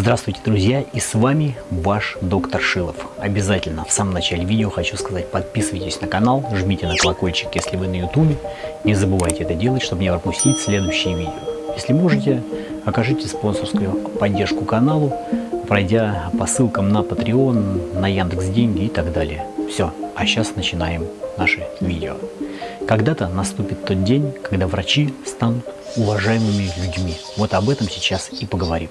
Здравствуйте, друзья, и с вами ваш доктор Шилов. Обязательно в самом начале видео хочу сказать, подписывайтесь на канал, жмите на колокольчик, если вы на ютубе. Не забывайте это делать, чтобы не пропустить следующие видео. Если можете, окажите спонсорскую поддержку каналу, пройдя по ссылкам на Patreon, на Яндекс Деньги и так далее. Все, а сейчас начинаем наше видео. Когда-то наступит тот день, когда врачи станут уважаемыми людьми. Вот об этом сейчас и поговорим.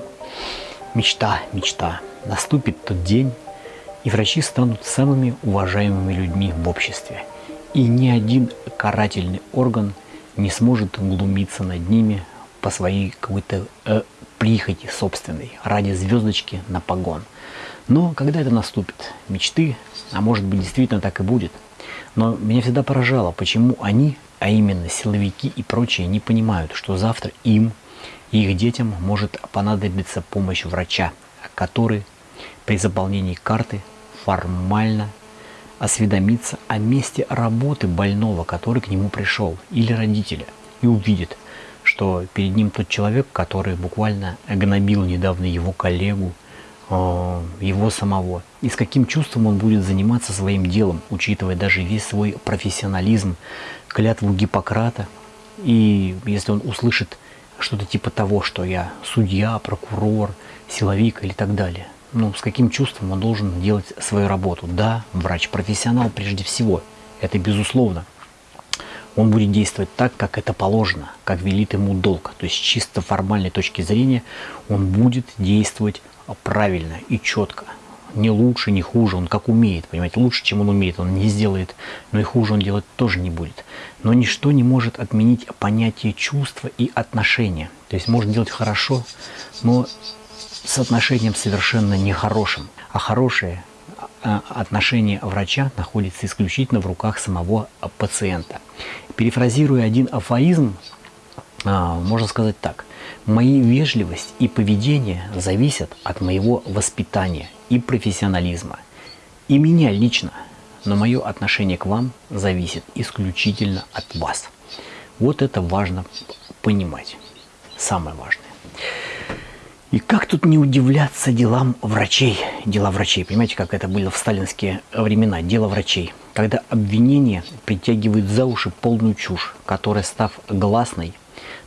Мечта, мечта. Наступит тот день, и врачи станут самыми уважаемыми людьми в обществе. И ни один карательный орган не сможет глумиться над ними по своей какой-то э, прихоти собственной, ради звездочки на погон. Но когда это наступит? Мечты, а может быть действительно так и будет. Но меня всегда поражало, почему они, а именно силовики и прочие, не понимают, что завтра им их детям может понадобиться помощь врача, который при заполнении карты формально осведомится о месте работы больного, который к нему пришел, или родителя, и увидит, что перед ним тот человек, который буквально гнобил недавно его коллегу, э, его самого. И с каким чувством он будет заниматься своим делом, учитывая даже весь свой профессионализм, клятву Гиппократа. И если он услышит что-то типа того, что я судья, прокурор, силовик или так далее. Ну, с каким чувством он должен делать свою работу? Да, врач-профессионал прежде всего, это безусловно. Он будет действовать так, как это положено, как велит ему долг. То есть чисто формальной точки зрения он будет действовать правильно и четко не лучше, не хуже, он как умеет, понимаете, лучше, чем он умеет, он не сделает, но и хуже он делать тоже не будет. Но ничто не может отменить понятие чувства и отношения. То есть можно делать хорошо, но с отношением совершенно нехорошим. А хорошее а, отношение врача находится исключительно в руках самого пациента. Перефразируя один афоризм, а, можно сказать так. Мои вежливость и поведение зависят от моего воспитания и профессионализма. И меня лично, но мое отношение к вам зависит исключительно от вас. Вот это важно понимать. Самое важное. И как тут не удивляться делам врачей? Дела врачей. Понимаете, как это было в сталинские времена? Дело врачей. Когда обвинение притягивает за уши полную чушь, которая, став гласной,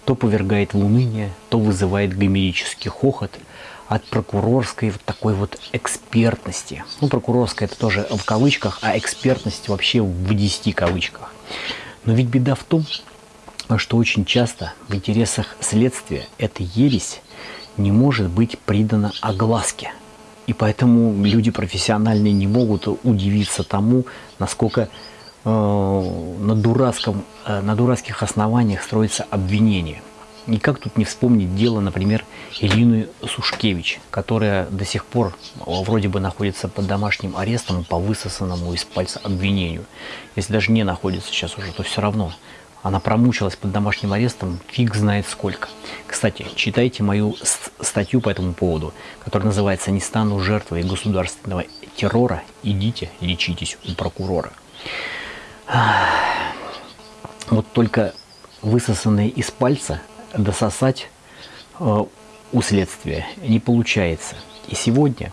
то повергает в уныние, то вызывает гомерический хохот – от прокурорской вот такой вот экспертности. Ну, прокурорская это тоже в кавычках, а экспертность вообще в 10 кавычках. Но ведь беда в том, что очень часто в интересах следствия эта ересь не может быть придана огласке. И поэтому люди профессиональные не могут удивиться тому, насколько на, дурацком, э, на дурацких основаниях строится обвинение. И как тут не вспомнить дело, например, Ирины Сушкевич, которая до сих пор вроде бы находится под домашним арестом по высосанному из пальца обвинению. Если даже не находится сейчас уже, то все равно. Она промучилась под домашним арестом фиг знает сколько. Кстати, читайте мою статью по этому поводу, которая называется «Не стану жертвой государственного террора, идите лечитесь у прокурора». Вот только высосанные из пальца дососать э, у следствия не получается. И сегодня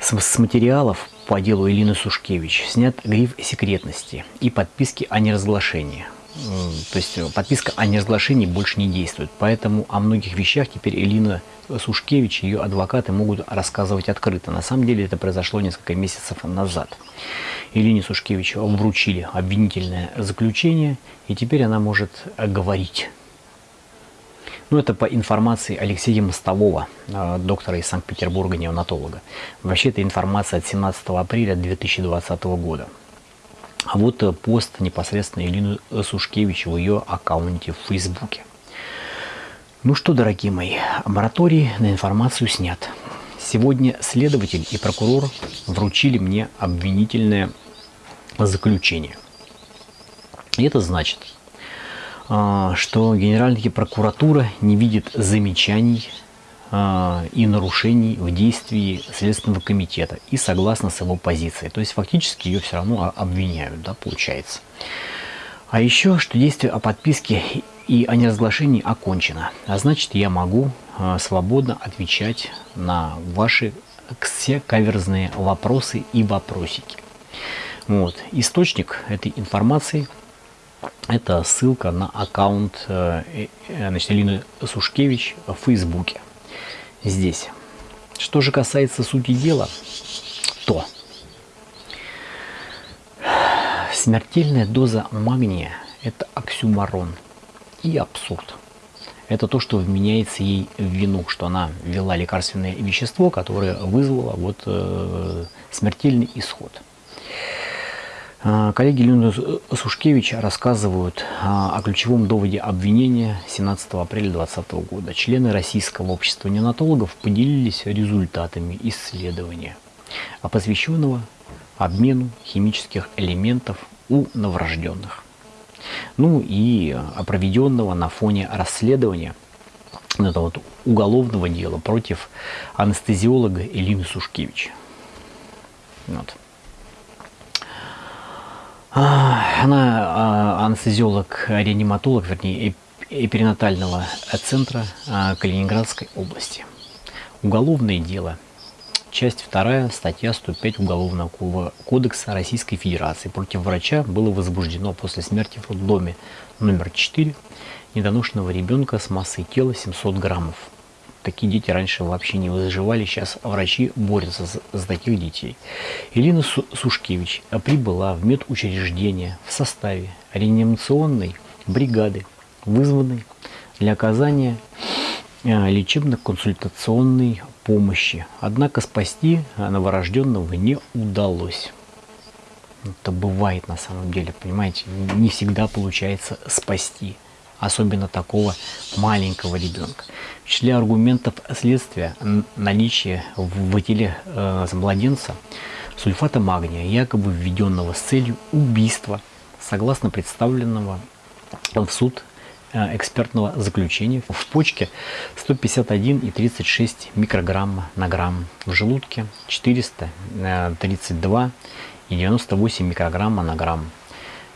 с, материалов по делу Элины Сушкевич снят гриф секретности и подписки о неразглашении. То есть э, подписка о неразглашении больше не действует. Поэтому о многих вещах теперь Элина Сушкевич и ее адвокаты могут рассказывать открыто. На самом деле это произошло несколько месяцев назад. Елене Сушкевич вручили обвинительное заключение, и теперь она может говорить ну, это по информации Алексея Мостового, э, доктора из Санкт-Петербурга, неонатолога. Вообще, это информация от 17 апреля 2020 года. А вот э, пост непосредственно Елены Сушкевич в ее аккаунте в Фейсбуке. Ну что, дорогие мои, мораторий на информацию снят. Сегодня следователь и прокурор вручили мне обвинительное заключение. И это значит, а, что Генеральная прокуратура не видит замечаний и нарушений в действии Следственного комитета и согласно с его позицией. То есть фактически ее все равно обвиняют, да, получается. А еще, что действие о подписке и о неразглашении окончено. А значит, я могу э, свободно отвечать на ваши все каверзные вопросы и вопросики. Вот. Источник этой информации – это ссылка на аккаунт э, э, значит, Элины Сушкевич в Фейсбуке. Здесь. Что же касается сути дела, то смертельная доза магния – это оксюмарон и абсурд. Это то, что вменяется ей в вину, что она ввела лекарственное вещество, которое вызвало вот, э, смертельный исход. А, коллеги Леонида Сушкевич рассказывают о ключевом доводе обвинения 17 апреля 2020 года. Члены Российского общества неонатологов поделились результатами исследования, посвященного обмену химических элементов у новорожденных. Ну и проведенного на фоне расследования этого вот уголовного дела против анестезиолога Элины Сушкевич. Вот. Она а, анестезиолог-реаниматолог, вернее, перинатального центра а, Калининградской области. Уголовное дело. Часть 2, статья 105 Уголовного кодекса Российской Федерации. Против врача было возбуждено после смерти в роддоме номер 4 недоношенного ребенка с массой тела 700 граммов Такие дети раньше вообще не выживали, сейчас врачи борются за, за таких детей. Ирина Сушкевич прибыла в медучреждение в составе реанимационной бригады, вызванной для оказания э, лечебно-консультационной помощи. Однако спасти новорожденного не удалось. Это бывает на самом деле, понимаете, не всегда получается спасти особенно такого маленького ребенка. В числе аргументов следствия наличие в теле э, младенца сульфата магния, якобы введенного с целью убийства, согласно представленного в суд э, экспертного заключения в почке 151,36 микрограмма на грамм, в желудке 432 и 98 микрограмма на грамм.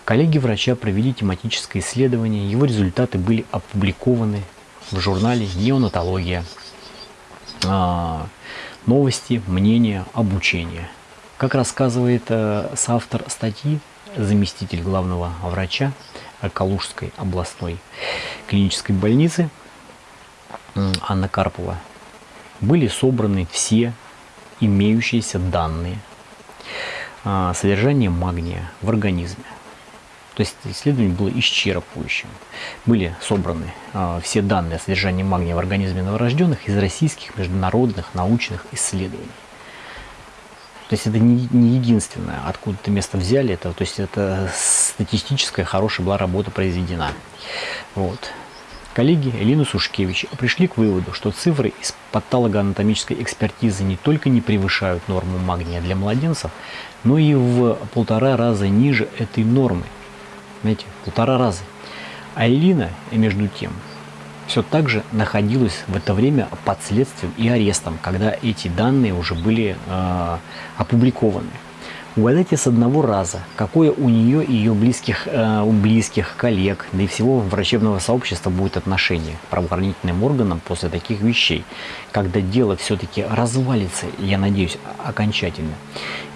Коллеги врача провели тематическое исследование, его результаты были опубликованы в журнале «Неонатология». А, новости, мнения, обучение. Как рассказывает э, соавтор статьи, заместитель главного врача Калужской областной клинической больницы Анна Карпова, были собраны все имеющиеся данные а, содержания магния в организме. То есть исследование было исчерпывающим. Были собраны э, все данные о содержании магния в организме новорожденных из российских международных научных исследований. То есть это не, не единственное, откуда-то место взяли, это, то есть это статистическая хорошая была работа произведена. Вот. Коллеги Элина Сушкевич пришли к выводу, что цифры из патологоанатомической экспертизы не только не превышают норму магния для младенцев, но и в полтора раза ниже этой нормы – знаете, полтора раза. А Элина, между тем, все так же находилась в это время под следствием и арестом, когда эти данные уже были э, опубликованы. Угадайте с одного раза, какое у нее и ее близких, э, у близких коллег, да и всего врачебного сообщества будет отношение к правоохранительным органам после таких вещей, когда дело все-таки развалится, я надеюсь, окончательно.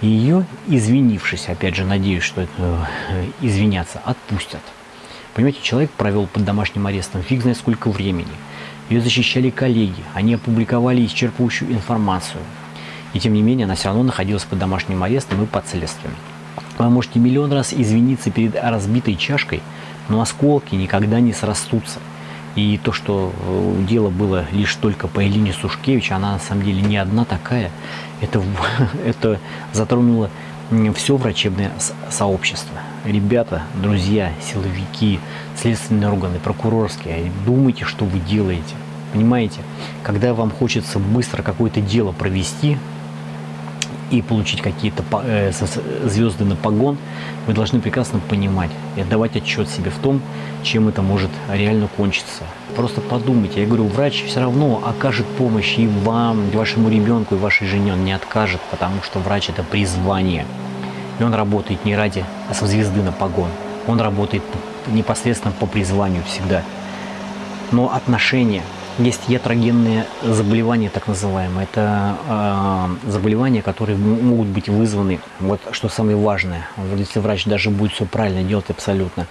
И ее, извинившись, опять же, надеюсь, что это, э, извиняться, отпустят. Понимаете, человек провел под домашним арестом фиг знает сколько времени. Ее защищали коллеги, они опубликовали исчерпывающую информацию – и тем не менее, она все равно находилась под домашним арестом и под следствием. Вы можете миллион раз извиниться перед разбитой чашкой, но осколки никогда не срастутся. И то, что э, дело было лишь только по Элине Сушкевич, она на самом деле не одна такая, это, это затронуло все врачебное сообщество. Ребята, друзья, силовики, следственные органы, прокурорские, думайте, что вы делаете. Понимаете, когда вам хочется быстро какое-то дело провести, и получить какие-то э, звезды на погон, вы должны прекрасно понимать и отдавать отчет себе в том, чем это может реально кончиться. Просто подумайте, я говорю, врач все равно окажет помощь и вам, и вашему ребенку, и вашей жене, он не откажет, потому что врач это призвание. И он работает не ради звезды на погон, он работает непосредственно по призванию всегда. Но отношение есть ятрогенные заболевания, так называемые. Это э, заболевания, которые могут быть вызваны, вот что самое важное, вот если врач даже будет все правильно делать абсолютно,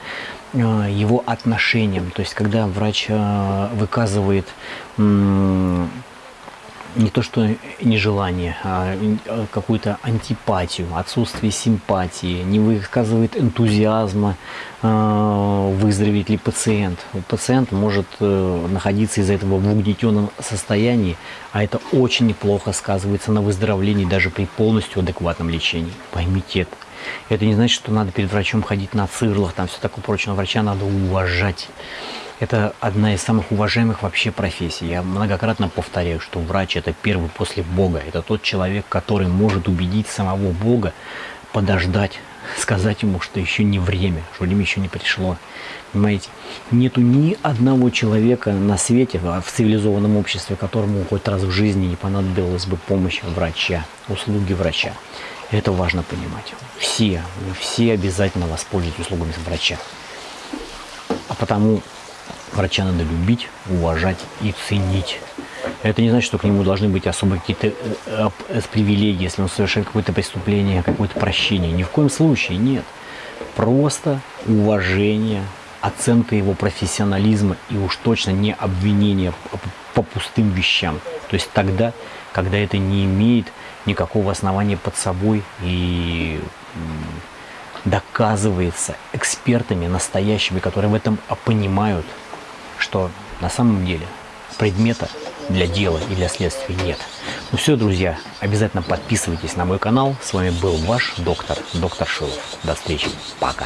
э, его отношением. То есть, когда врач э, выказывает э, не то что нежелание, а какую-то антипатию, отсутствие симпатии, не выказывает энтузиазма, а, выздороветь ли пациент. Пациент может э, находиться из-за этого в угнетенном состоянии, а это очень неплохо сказывается на выздоровлении даже при полностью адекватном лечении. Поймите это. Это не значит, что надо перед врачом ходить на цирлах, там все такое прочее. Врача надо уважать. Это одна из самых уважаемых вообще профессий. Я многократно повторяю, что врач это первый после Бога. Это тот человек, который может убедить самого Бога подождать, сказать ему, что еще не время, что время еще не пришло. Понимаете? Нету ни одного человека на свете, в цивилизованном обществе, которому хоть раз в жизни не понадобилась бы помощь врача, услуги врача. Это важно понимать. Все, все обязательно воспользуются услугами врача. А потому Врача надо любить, уважать и ценить. Это не значит, что к нему должны быть особо какие-то э, э, привилегии, если он совершает какое-то преступление, какое-то прощение. Ни в коем случае нет. Просто уважение, оценка его профессионализма и уж точно не обвинение по пустым вещам. То есть тогда, когда это не имеет никакого основания под собой и доказывается экспертами настоящими, которые в этом понимают, что на самом деле предмета для дела и для следствия нет. Ну все, друзья, обязательно подписывайтесь на мой канал. С вами был ваш доктор, доктор Шилов. До встречи. Пока.